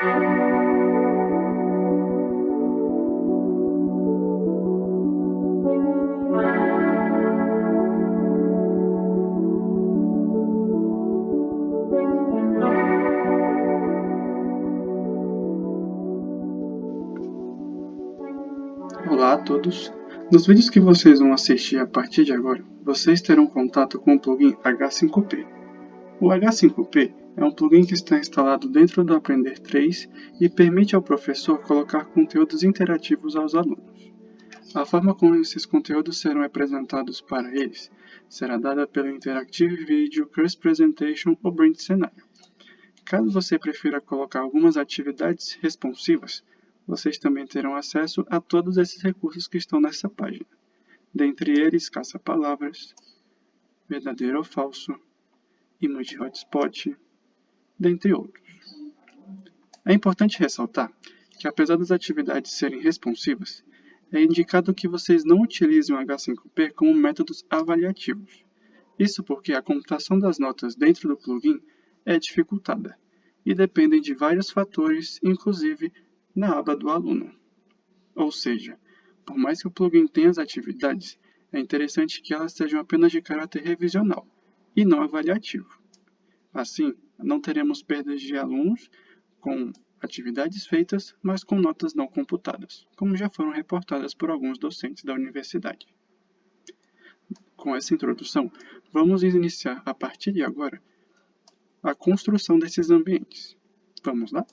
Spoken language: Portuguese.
Olá a todos! Nos vídeos que vocês vão assistir a partir de agora, vocês terão contato com o plugin H5P. O H5P é um plugin que está instalado dentro do Aprender 3 e permite ao professor colocar conteúdos interativos aos alunos. A forma como esses conteúdos serão apresentados para eles será dada pelo Interactive Video Course Presentation ou Brand Cenário. Caso você prefira colocar algumas atividades responsivas, vocês também terão acesso a todos esses recursos que estão nessa página. Dentre eles, caça-palavras, verdadeiro ou falso, emoji hotspot, dentre outros. É importante ressaltar que apesar das atividades serem responsivas, é indicado que vocês não utilizem o H5P como métodos avaliativos. Isso porque a computação das notas dentro do plugin é dificultada e dependem de vários fatores, inclusive na aba do aluno. Ou seja, por mais que o plugin tenha as atividades, é interessante que elas sejam apenas de caráter revisional e não avaliativo. Assim, não teremos perdas de alunos com atividades feitas, mas com notas não computadas, como já foram reportadas por alguns docentes da universidade. Com essa introdução, vamos iniciar a partir de agora a construção desses ambientes. Vamos lá?